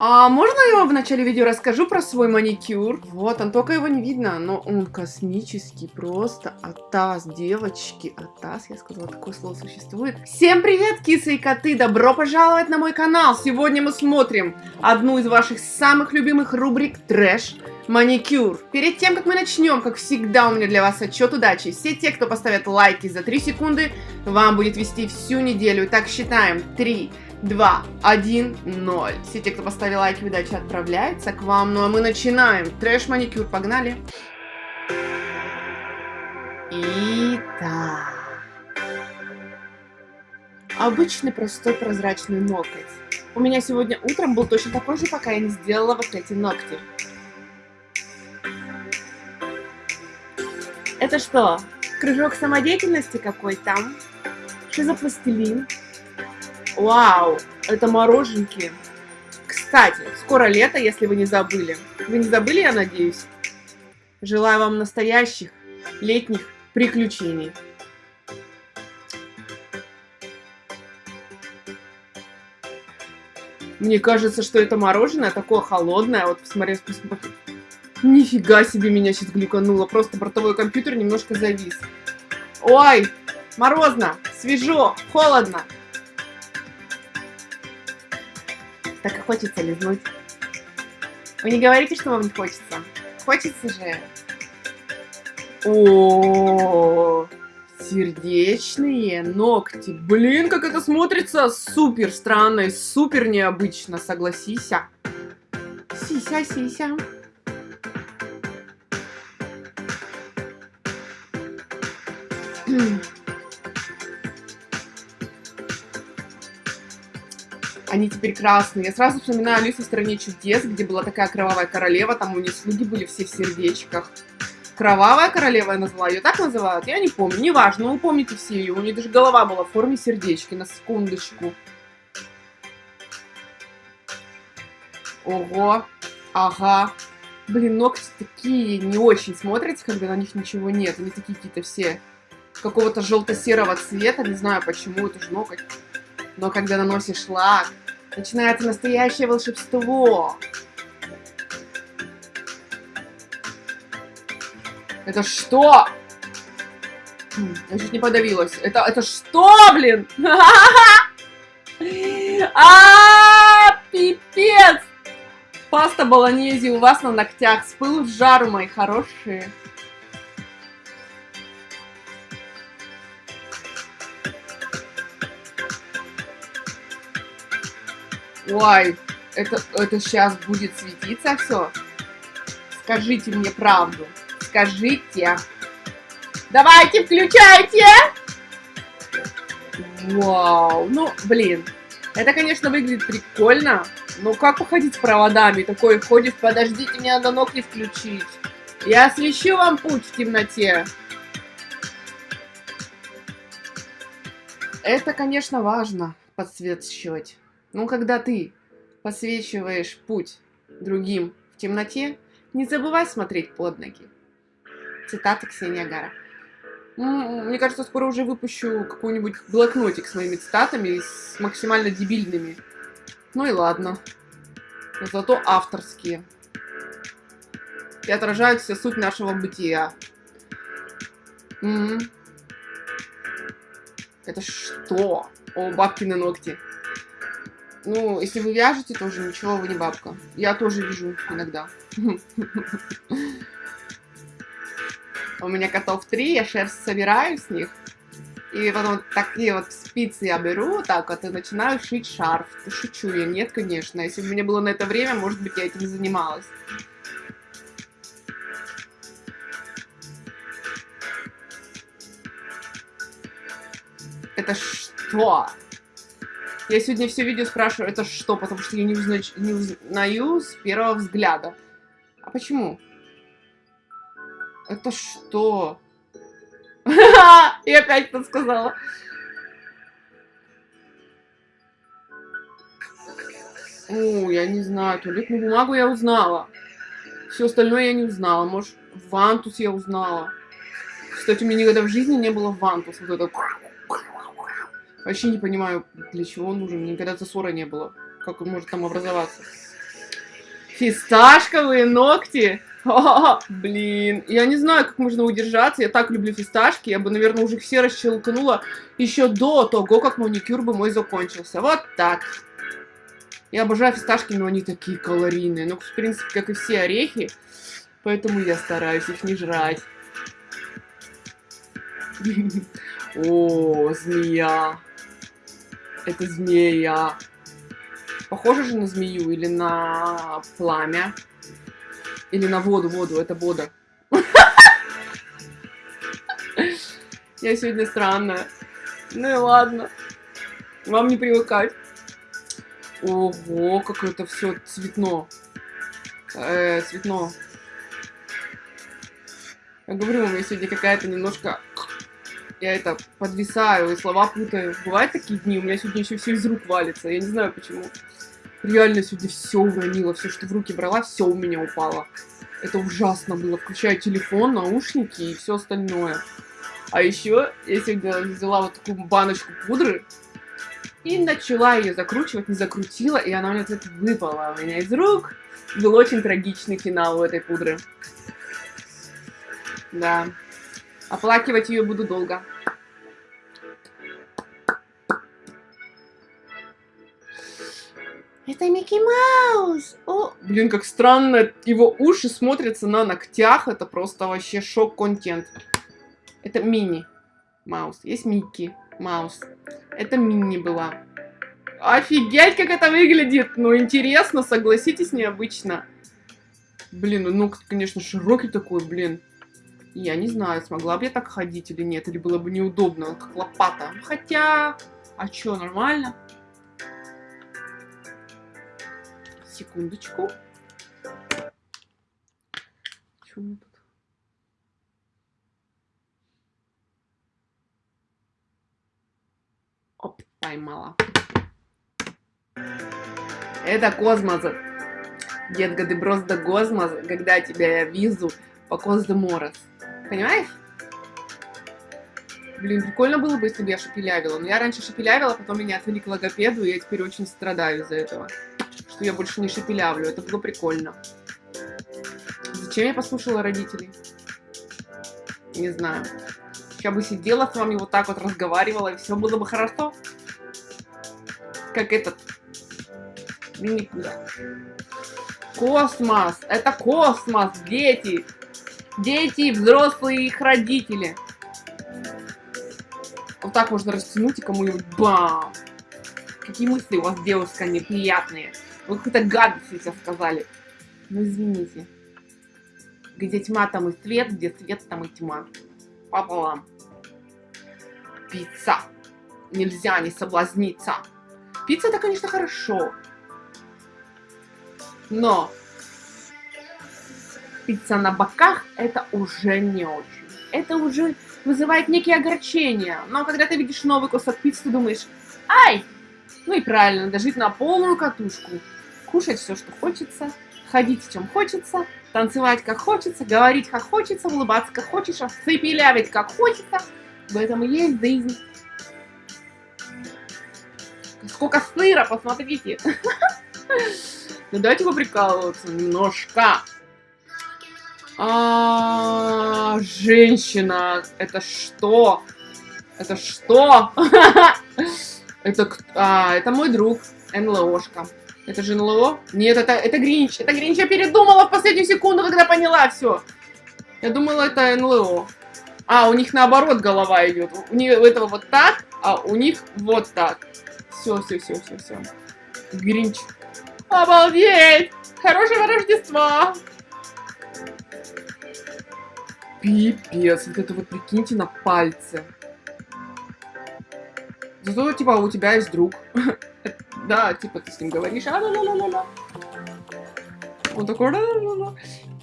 А можно я в начале видео расскажу про свой маникюр? Вот, он только его не видно, но он космический, просто атас, девочки, атас, я сказала, такое слово существует. Всем привет, кисы и коты, добро пожаловать на мой канал. Сегодня мы смотрим одну из ваших самых любимых рубрик трэш маникюр. Перед тем, как мы начнем, как всегда, у меня для вас отчет удачи. Все те, кто поставят лайки за 3 секунды, вам будет вести всю неделю. Итак, считаем. 3, 2, 1, 0. Все те, кто поставил лайки, удачи отправляется к вам. Ну а мы начинаем. Трэш-маникюр, погнали. Итак. Обычный простой прозрачный ноготь. У меня сегодня утром был точно такой же, пока я не сделала вот эти ногти. Это что, кружок самодеятельности какой-то? Что за пластилин? Вау, это мороженки. Кстати, скоро лето, если вы не забыли. Вы не забыли, я надеюсь? Желаю вам настоящих летних приключений. Мне кажется, что это мороженое такое холодное. Вот посмотри, посмотри. Нифига себе меня сейчас глюкануло. Просто бортовой компьютер немножко завис. Ой, морозно, свежо, холодно. Так хочется лизнуть. Вы не говорите, что вам не хочется? Хочется же. О, сердечные ногти. Блин, как это смотрится супер странно и супер необычно, согласись. Сися, сися. Mm. Они теперь красные. Я сразу вспоминаю Алису в стране чудес, где была такая кровавая королева, там у нее слуги были все в сердечках. Кровавая королева я назвала, ее так называют? Я не помню, неважно, вы помните все ее, у нее даже голова была в форме сердечки, на секундочку. Ого, ага. Блин, ногти такие не очень смотрятся, когда на них ничего нет. Они такие какие-то все какого-то желто-серого цвета, не знаю почему, это же ноготь. Но когда наносишь лак, начинается настоящее волшебство. Это что? Хм, я чуть не подавилась. Это, это что, блин? А, пипец! Паста болоньези у вас на ногтях. С пылу в жару, мои хорошие. Ой, это, это сейчас будет светиться все? Скажите мне правду. Скажите. Давайте, включайте! Вау, ну, блин. Это, конечно, выглядит прикольно. Но как уходить с проводами? Такой ходишь, подождите, мне надо ногти включить. Я освещу вам путь в темноте. Это, конечно, важно подсвечивать. Но когда ты посвечиваешь путь другим в темноте, не забывай смотреть под ноги. Цитата Ксения Гара. Мне кажется, скоро уже выпущу какой-нибудь блокнотик с моими цитатами, с максимально дебильными. Ну и ладно. Но зато авторские. И отражают все суть нашего бытия. М -м. Это что? О, бабкины ногти. Ну, если вы вяжете, тоже ничего, вы не бабка. Я тоже вяжу иногда. У меня котов три, я шерсть собираю с них. И потом такие вот спицы я беру, так вот, и начинаю шить шарф. Шучу я, нет, конечно. Если бы у меня было на это время, может быть, я этим занималась. Это что? Я сегодня все видео спрашиваю, это что, потому что я не, узна... не узнаю с первого взгляда. А почему? Это что? Я опять это сказала. О, я не знаю, туалетную бумагу я узнала. Все остальное я не узнала. Может, вантус я узнала. Кстати, у меня никогда в жизни не было вантус. Вот это Вообще не понимаю, для чего он нужен. Никогда засора не было. Как он может там образоваться. Фисташковые ногти. О, блин, я не знаю, как можно удержаться. Я так люблю фисташки. Я бы, наверное, уже все расщелкнула еще до того, как маникюр бы мой закончился. Вот так. Я обожаю фисташки, но они такие калорийные. Ну, в принципе, как и все орехи. Поэтому я стараюсь их не жрать. О, змея. Это змея. Похоже же на змею или на пламя. Или на воду, воду, это вода. Я сегодня странная. Ну и ладно. Вам не привыкать. Ого, как это все цветно. Э, цветно. Я говорю, у меня сегодня какая-то немножко... Я это подвисаю и слова путаю. Бывают такие дни, у меня сегодня еще все из рук валится. Я не знаю почему. Реально сегодня все уронила, все, что в руки брала, все у меня упало. Это ужасно было, включая телефон, наушники и все остальное. А еще я сегодня взяла вот такую баночку пудры и начала ее закручивать, не закрутила, и она у меня вот выпала у меня из рук. Был очень трагичный финал у этой пудры. Да. Оплакивать ее буду долго. Это Микки Маус! О, блин, как странно, его уши смотрятся на ногтях, это просто вообще шок-контент. Это Мини Маус, есть Микки Маус. Это Мини была. Офигеть, как это выглядит! Ну, интересно, согласитесь, необычно. Блин, ну конечно, широкий такой, блин. Я не знаю, смогла бы я так ходить или нет, или было бы неудобно, как лопата. Хотя, а чё, нормально? Секундочку. Что у меня тут? Оп, поймала. Это космос. Детка, ты просто космос, когда тебя я вижу по Коздеморос. Понимаешь? Блин, прикольно было бы, если бы я шепелявила. Но я раньше шепелявила, потом меня отвели к логопеду, и я теперь очень страдаю из-за этого что я больше не шепелявлю. Это было прикольно. Зачем я послушала родителей? Не знаю. Я бы сидела с вами вот так вот разговаривала, и все было бы хорошо. Как этот. Никуда. Космос! Это космос, дети! Дети, взрослые их родители. Вот так можно растянуть и кому-нибудь бам! Какие мысли у вас, девушка, неприятные? Вы какую-то гадость сейчас сказали. Ну, извините. Где тьма, там и свет, где свет, там и тьма. Пополам. Пицца. Нельзя не соблазниться. Пицца это, конечно, хорошо. Но пицца на боках это уже не очень. Это уже вызывает некие огорчения. Но когда ты видишь новый кусок пиццы, ты думаешь, ай, ну и правильно, надо жить на полную катушку кушать все, что хочется, ходить в чем хочется, танцевать как хочется, говорить как хочется, улыбаться как хочешь, цепелявить как хочется. В этом и есть жизнь. Сколько сыра, посмотрите. Ну давайте поприкалываться немножко. А, женщина, это что? Это что? Это, а, это мой друг, НЛОшка. Это же НЛО? Нет, это, это Гринч. Это Гринч. Я передумала в последнюю секунду, когда поняла все. Я думала, это НЛО. А, у них наоборот голова идет. У, них, у этого вот так, а у них вот так. Все, все, все, все, все. Гринч. Обалдеть! Хорошего Рождества! Пипец, вот это вот прикиньте на пальце. Зато, типа, у тебя есть друг. Да, типа ты с ним говоришь, а Он такой,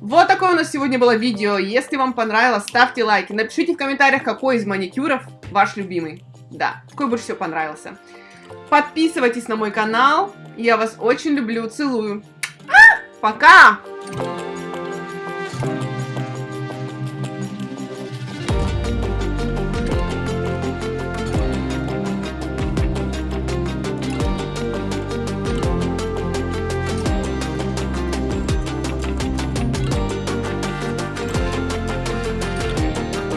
Вот такое у нас сегодня было видео. Если вам понравилось, ставьте лайки. Напишите в комментариях, какой из маникюров ваш любимый. Да, какой больше всего понравился. Подписывайтесь на мой канал. Я вас очень люблю, целую. А, пока!